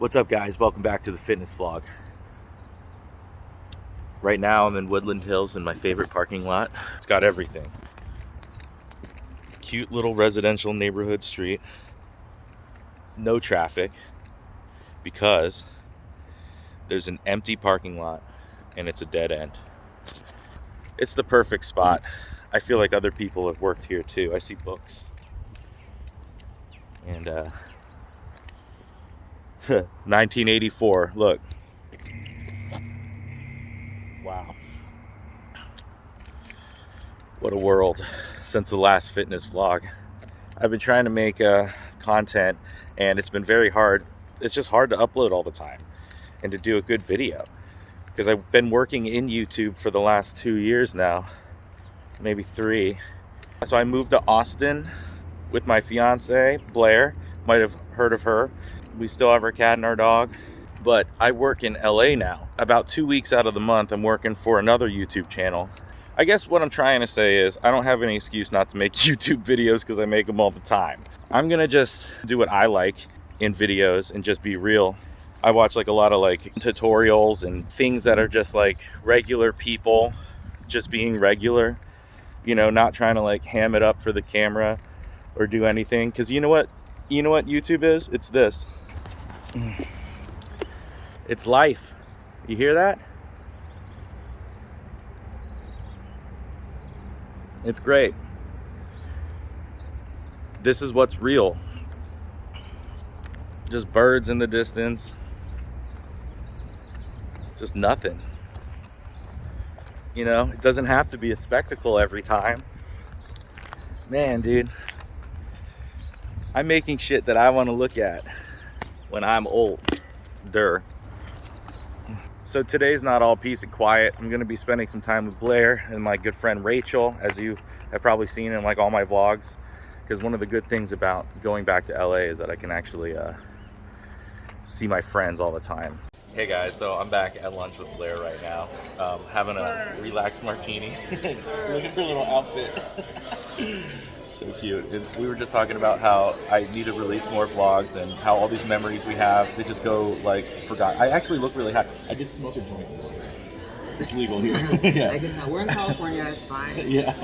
What's up guys? Welcome back to the fitness vlog. Right now I'm in Woodland Hills in my favorite parking lot. It's got everything. Cute little residential neighborhood street. No traffic because there's an empty parking lot and it's a dead end. It's the perfect spot. I feel like other people have worked here too. I see books. And uh 1984. Look. Wow. What a world since the last fitness vlog. I've been trying to make uh, content and it's been very hard. It's just hard to upload all the time and to do a good video because I've been working in YouTube for the last two years now, maybe three. So I moved to Austin with my fiance, Blair. Might have heard of her. We still have our cat and our dog, but I work in LA now. About two weeks out of the month, I'm working for another YouTube channel. I guess what I'm trying to say is I don't have any excuse not to make YouTube videos because I make them all the time. I'm gonna just do what I like in videos and just be real. I watch like a lot of like tutorials and things that are just like regular people just being regular, you know, not trying to like ham it up for the camera or do anything. Cause you know what, you know what YouTube is? It's this. Mm. It's life. You hear that? It's great. This is what's real. Just birds in the distance. Just nothing. You know, it doesn't have to be a spectacle every time. Man, dude. I'm making shit that I want to look at when I'm older. So today's not all peace and quiet. I'm gonna be spending some time with Blair and my good friend Rachel, as you have probably seen in like all my vlogs. Because one of the good things about going back to LA is that I can actually uh, see my friends all the time. Hey guys, so I'm back at lunch with Blair right now, um, having a relaxed martini. Looking for a little outfit. so cute. And we were just talking about how I need to release more vlogs and how all these memories we have, they just go like forgot. I actually look really hot. I did smoke a joint. It's legal here. yeah. I can tell. We're in California, it's fine. yeah.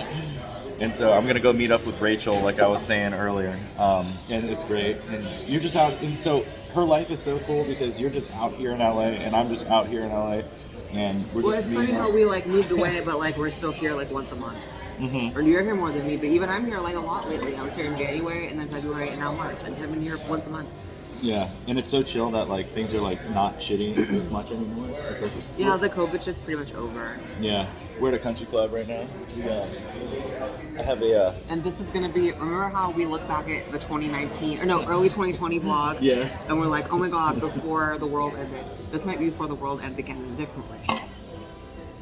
And so I'm gonna go meet up with Rachel, like I was saying earlier, um, and it's great. And you're just out, and so her life is so cool because you're just out here in LA, and I'm just out here in LA, and we're Well, just Well, it's funny meeting how we like moved away, but like we're still here like once a month. Mhm. Or you're here more than me, but even I'm here like a lot lately. I was here in January and then February and now March. I have been here once a month. Yeah, and it's so chill that like things are like not shitting as much anymore. It's like, Yeah, the COVID shit's pretty much over. yeah. We're at a country club right now. Yeah. I have a uh, And this is gonna be. Remember how we look back at the 2019 or no early 2020 vlogs? Yeah. And we're like, oh my god, before the world ended. This might be before the world ends again in a different way.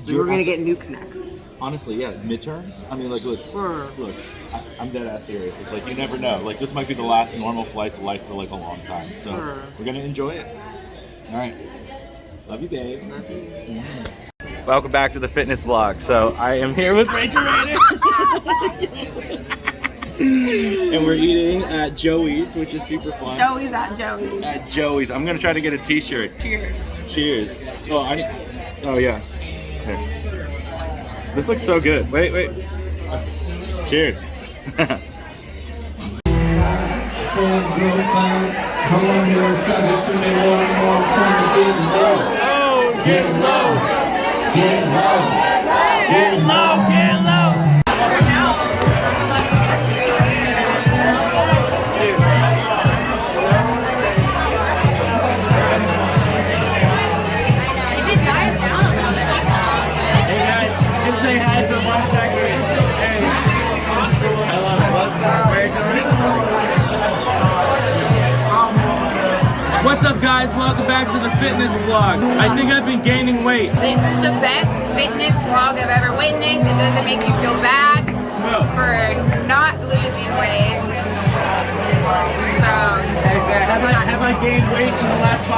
You're we're gonna get nuke next. honestly, yeah, midterms. I mean, like, look, Or look, I, I'm dead ass serious. It's like you never know. Like this might be the last normal slice of life for like a long time. So Sure. we're gonna enjoy it. All right. Love you, babe. nothing. Mm-hmm. Welcome back to the fitness vlog. So I am here with Rachel Rader. and we're eating at Joey's, which is super fun. Joey's at Joey's. At Joey's. I'm gonna try to get a t-shirt. Cheers. Cheers. Oh, I. Oh yeah. This looks so good. Wait, wait. Cheers. Come on here and suck it to me one more time. Get low, Oh, get low. get low.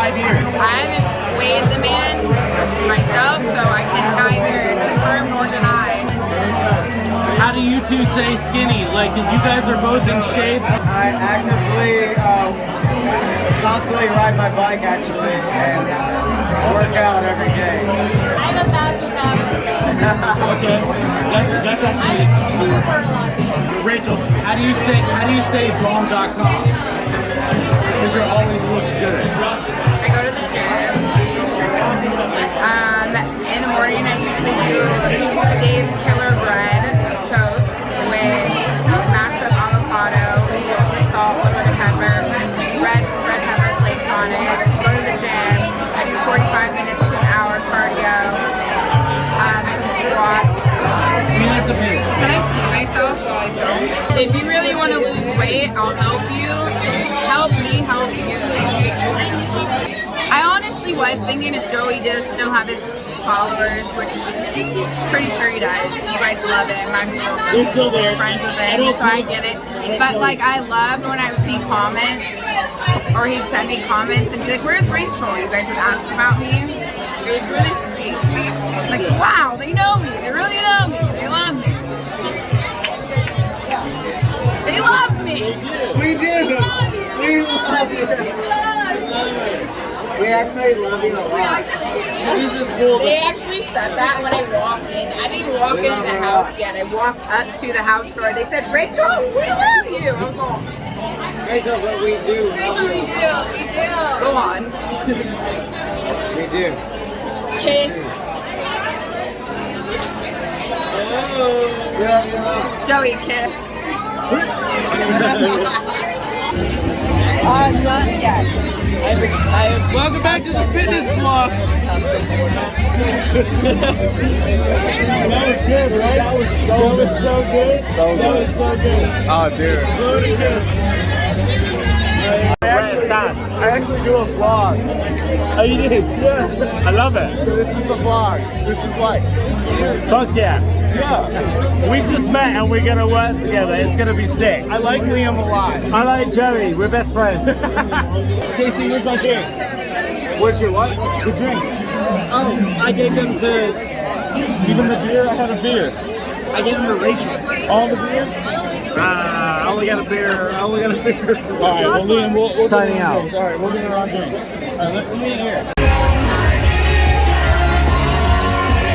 Five years? I haven't weighed the man myself, so I can neither confirm nor deny. How do you two say skinny? Like, 'cause you guys are both in shape. I actively um, constantly ride my bike actually and work out every day. I'm a fast metabolism. Okay. That, that's I'm super lucky. Rachel. How do you stay? How do you stay bomb.com? If you really want to lose weight, I'll help you. Help me help you. I honestly was thinking if Joey does still have his followers, which I'm pretty sure he does. You guys love him. I'm still You're still there. friends with I him, don't so I get it. But like. I loved when I would see comments or he'd send me comments and be like, Where's Rachel? You guys would ask about me. It was really sweet. Like, wow, they know me. They really know me. They love me. They love me. We do. We love you. We love you. We actually love you a lot. So this is cool. They actually said that when I walked in. I didn't walk into the house yet. I walked up to the house door. They said, Rachel, we love you. I was like, Rachel, what we do. go on. We do. Kiss. We love you a lot. Joey, kiss. Uh, not yet. I've, I've, Welcome back to the fitness vlog. that was good, right? That was, that was so good. So that was so good. Oh. Blow to kiss. I actually, I actually do a vlog. Oh, you did? Yeah. I love it. So this is the vlog. This is life. Fuck yeah. Yeah. We just met and we're gonna work together. It's gonna be sick. I like Liam a lot. I like Joey. We're best friends. JC, where's my drink? Where's your what? The drink. Oh, I gave them to. Even the beer? I had a beer. I gave them to Rachel. All the beer? Ah, I only got a beer. I only got a beer. All right, well, Liam, we'll, we'll signing out. All right, we'll get around drink. All right, let, let me in here.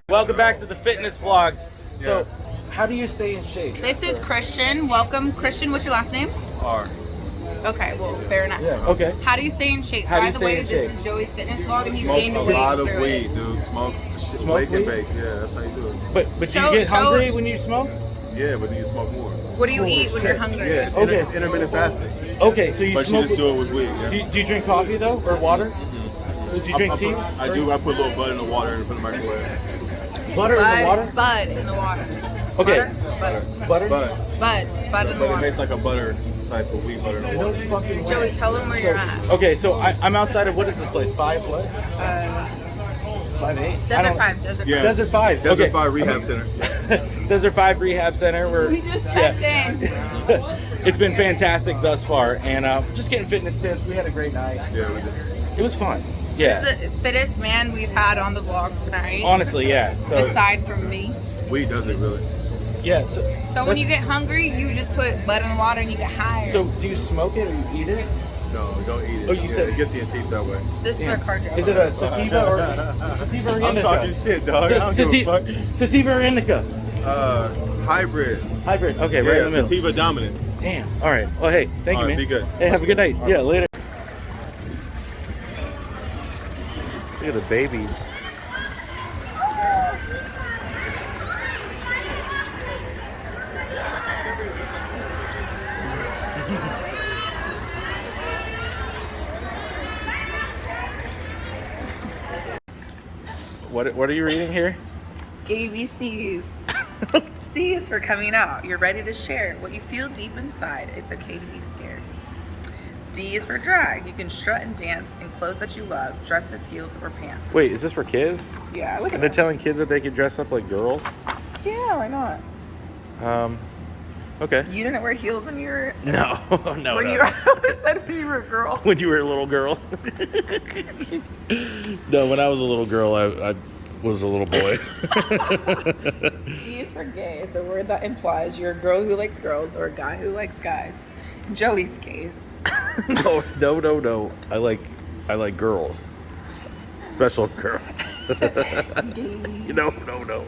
Welcome back to the fitness vlogs. So, how do you stay in shape? This is Christian. Welcome. Christian, what's your last name? R. Okay, well, fair enough. Yeah, Okay. How do you stay in shape? How do By you the stay way, in this shape? is Joey's fitness vlog and he's Smoke gained a weight lot of through weed, it. dude. Smoke, Smoke wake and bake. Yeah, that's how you do it. But but So- do you get so- hungry when you smoke? Yeah, but then you smoke more. What do you eat when you're hungry? Yeah, it's, Okay. inter- it's intermittent fasting. Okay, so you But you just do it with weed. Yeah. do, you, do you drink coffee though, or water? Mm-hmm. So do you drink I, tea? put- I do. I put a little bud in the water and put it in the microwave. Butter in the water. bud in the water. Okay. Butter, Butter. But, bud, bud in the but it water. makes like a butter type of wheat butter in the water. Joey, tell them where you're at. Okay, so I, I'm outside of what is this place? Five what? Uh, Five eight. Desert don't- Five, Desert Yeah. Five. Desert Five. Desert okay. Fire Rehab Center. Desert Five Rehab Center. We're, We just yeah. checked in. it's been fantastic thus far, and uh, just getting fitness tips. We had a great night. Yeah, we did. It was fun. Yeah. He's the fittest man we've had on the vlog tonight. Honestly, yeah. So aside from me. Weed does it really. yeah. So, So when you get hungry, you just put bud in the water and you get higher. so do you smoke it or you eat it? No, don't eat it. Oh, you yeah, said- it gets in your teeth that way. this is our car drive. Is it a sativa or sativa or I'm talking shit, dog. I don't Sa- give a sati- fuck. sativa or indica? Uh, hybrid. Hybrid. Okay, right in the middle. sativa dominant. Damn. All right. Well, hey, thank All you, right, man. be good. Hey, have a good night. All Yeah, right. later. Look at the babies. What, what are you reading here? ABCs. C is for coming out. You're ready to share what you feel deep inside. It's okay to be scared. D is for drag. You can strut and dance in clothes that you love, dresses, heels, or pants. Wait, is this for kids? Yeah, look And at they're telling kids that they can dress up like girls? Yeah, why not? Um, okay. You didn't wear heels when you were No, no, when no. you were I said when you were a girl. when you were a little girl. no, when I was a little girl, I, I was a little boy. G is for gay. It's a word that implies you're a girl who likes girls or a guy who likes guys. Joey's case. no, no, no, no. I like, I like girls. Special girls. no, no, no.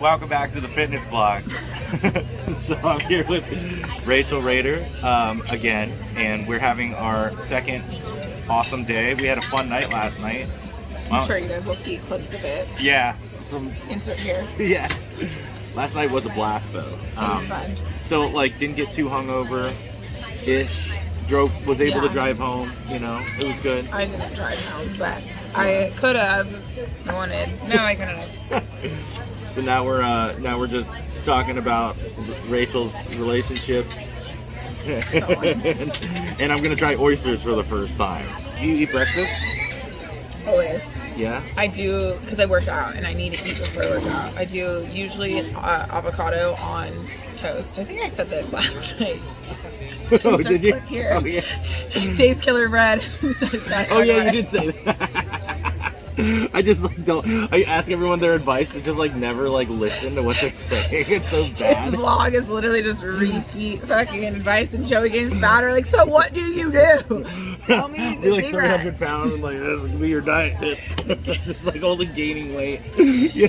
Welcome back to the fitness vlog. so I'm here with Rachel Rader um, again, and we're having our second awesome day. We had a fun night last night. I'm sure you guys will see clips of it. Yeah. Some, Insert here. yeah. Last night was a blast though. It was Um, fun. Still like didn't get too hungover ish. Drove was able to drive home, you know. It was good. I didn't drive home, but I could have wanted. No, I couldn't have. So now we're uh, now we're just talking about Rachel's relationships, and I'm gonna try oysters for the first time. Do you eat breakfast? Always. Yeah. I do because I work out and I need to eat before I work out. I do usually uh, avocado on toast. I think I said this last night. oh, did you? here. Oh yeah. Dave's Killer Bread. Oh yeah, you did say that. I just like don't. I ask everyone their advice, but just like never like listen to what they're saying. It's so bad. This vlog is literally just repeat fucking advice and Joey getting fatter. Like, so what do you do? Tell me You're like 300 pounds and like this will be your diet. It's just like only gaining weight. yeah.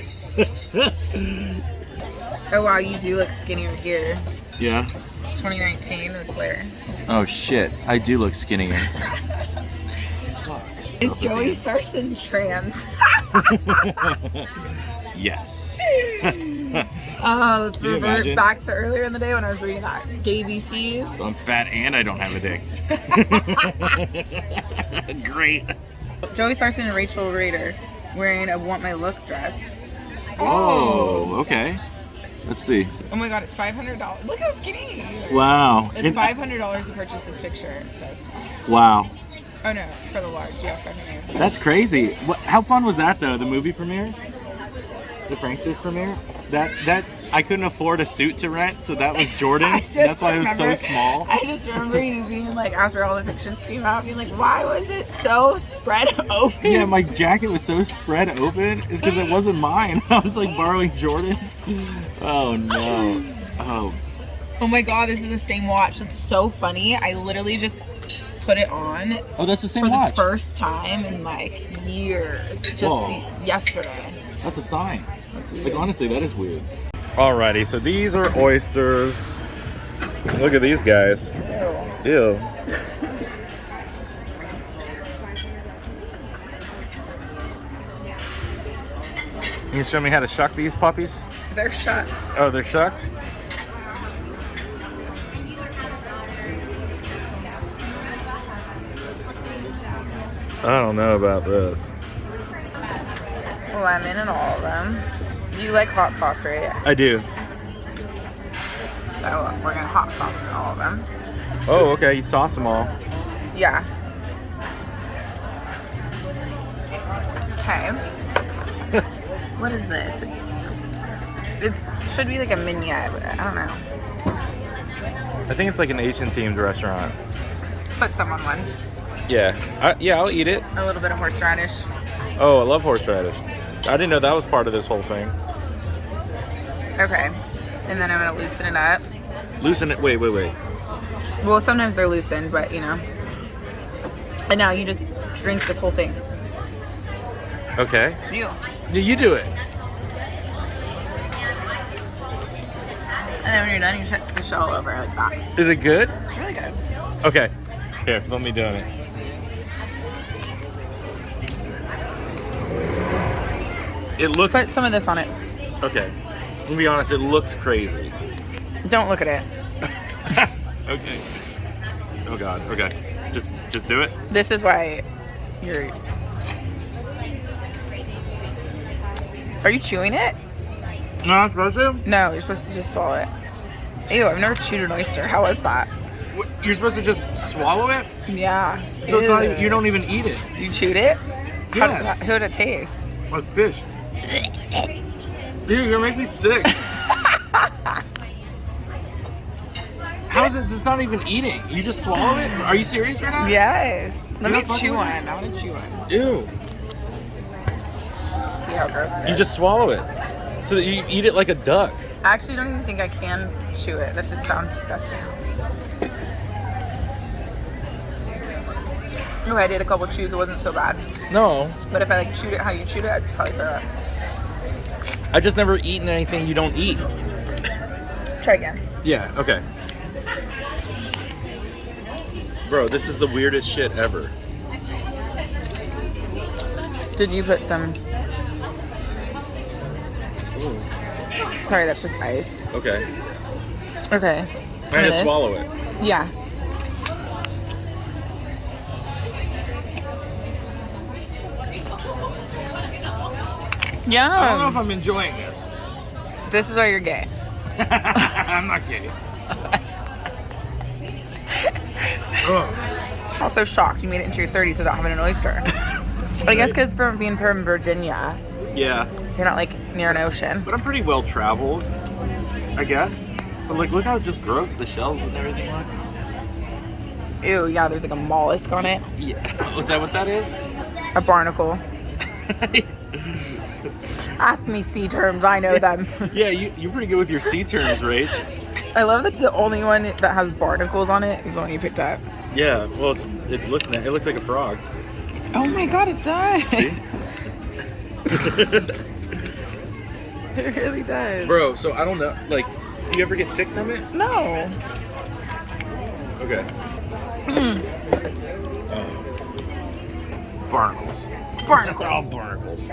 Oh wow, you do look skinnier here. yeah. 2019 with Blair. Oh shit, I do look skinnier. Is Joey Sarson trans? yes. Oh, let's Can you revert imagine? back to earlier in the day when I was reading that gay BCs. So I'm fat and I don't have a dick. Great. Joey Sarson and Rachel Rader wearing a Want My Look dress. Oh, okay. Let's see. Oh my god, it's $500. Look how skinny. Wow. It's $500 to purchase this picture, it says. Wow. Oh no, for the large, yeah, 500 That's crazy. What, how fun was that though? The movie premiere, the Franksters premiere. That that I couldn't afford a suit to rent, so that was I Jordan's. That's why it was so small. I just remember you being like, after all the pictures came out, being like, why was it so spread open? Yeah, my jacket was so spread open. Is because it wasn't mine. I was like borrowing Jordan's. Oh no. Oh. Oh my god, this is the same watch. That's so funny. I literally just put it on Oh, that's the same for the first time in like years. Just Whoa. yesterday. That's a sign. That's Like honestly, that is weird. Alrighty, so these are oysters. Look at these guys. Ew. Can you show me how to shuck these puppies? They're shut. Oh, they're shucked? I don't know about this. Lemon in all of them. You like hot sauce, right? I do. So we're gonna hot sauce all of them. Oh, okay. You sauce them all. Yeah. Okay. what is this? It should be like a mignonette, but I don't know. I think it's like an Asian themed restaurant. Put some on one. Yeah. I, yeah, I'll eat it. A little bit of horseradish. Oh, I love horseradish. I didn't know that was part of this whole thing. Okay. And then I'm gonna loosen it up. Loosen it. Wait, wait, wait. Well, sometimes they're loosened, but you know. And now you just drink this whole thing. Okay. You. Yeah, you do it. And then when you're done, you shut the shell over like that. Is it good? Really good. Okay. Here, let me do it. It looks Put some of this on it. okay. To be honest, it looks crazy. Don't look at it. Okay. Oh god. Okay. Just just do it. This is why you're. Are you chewing it? No, I'm supposed to. No, you're supposed to just swallow it. Ew, I've never chewed an oyster. How was that? What, You're supposed to just swallow it. Yeah. So it's not. You don't even eat it. You chewed it? How, Yeah. did, how did it taste? Like fish. Dude, you're gonna make me sick. How is it? It's not even eating. You just swallow it? Are you serious right now? Yes. Let You're me chew one. I want to chew one. Ew. See how gross it is. You just swallow it. So that you eat it like a duck. I actually don't even think I can chew it. That just sounds disgusting. Okay, I did a couple chews. It wasn't so bad. No, But if I like chewed it how you chewed it, I'd probably throw up. I just never eaten anything you don't eat. Try again. Yeah, okay. Bro, this is the weirdest shit ever. Did you put some? Sorry, that's just ice. Okay. Okay. Try to swallow it. Yeah. Yeah. I don't know if I'm enjoying this. This is why you're gay. I'm not gay. Also shocked you made it into your 30s without having an oyster. I guess because from being from Virginia, Yeah, you're not like near an ocean. but I'm pretty well traveled, I guess. But like, look how just gross the shells and everything look. Ew, yeah, there's like a mollusk on it. Yeah, was that what that is? A barnacle. Ask me sea terms, I know them. yeah, you, you're pretty good with your sea terms, Rach. I love that the only one that has barnacles on it is the one you picked up. Yeah, well, it's, it looks it looks like a frog. Oh my god, it does. it really does. Bro, so I don't know, like, do you ever get sick from it? No. Okay. Uh, barnacles. Barnacles. Oh, barnacles.